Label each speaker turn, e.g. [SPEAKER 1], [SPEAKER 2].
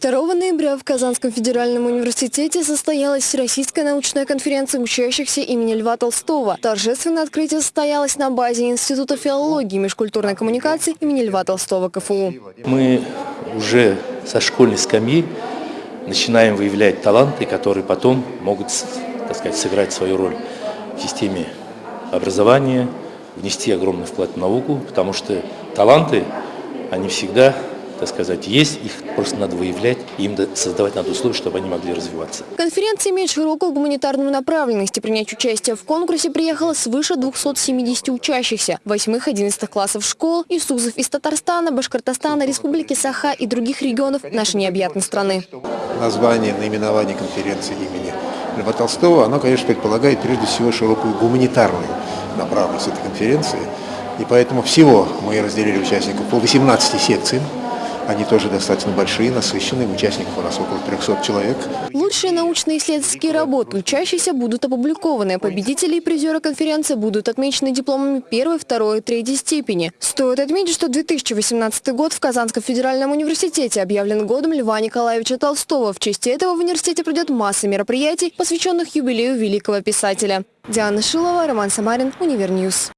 [SPEAKER 1] 2 ноября в Казанском федеральном университете состоялась Всероссийская научная конференция учащихся имени Льва Толстого. Торжественное открытие состоялось на базе Института филологии и межкультурной коммуникации имени Льва Толстого КФУ.
[SPEAKER 2] Мы уже со школьной скамьи начинаем выявлять таланты, которые потом могут так сказать, сыграть свою роль в системе образования, внести огромный вклад в науку, потому что таланты, они всегда так сказать, есть, их просто надо выявлять, им создавать надо условия, чтобы они могли развиваться.
[SPEAKER 1] Конференция имеет широкую гуманитарную направленность и принять участие в конкурсе приехало свыше 270 учащихся, 8-11 классов школ и СУЗов из Татарстана, Башкортостана, Республики Саха и других регионов нашей необъятной страны.
[SPEAKER 3] Название, наименование конференции имени Льва Толстого, оно, конечно, предполагает прежде всего широкую гуманитарную направленность этой конференции. И поэтому всего мы разделили участников по 18 секциям. Они тоже достаточно большие, насыщенные. Участников у нас около 300 человек.
[SPEAKER 1] Лучшие научно-исследовательские работы учащихся будут опубликованы. Победители и призеры конференции будут отмечены дипломами первой, второй и третьей степени. Стоит отметить, что 2018 год в Казанском федеральном университете объявлен годом Льва Николаевича Толстого. В честь этого в университете пройдет масса мероприятий, посвященных юбилею великого писателя. Диана Шилова, Роман Самарин, Универньюз.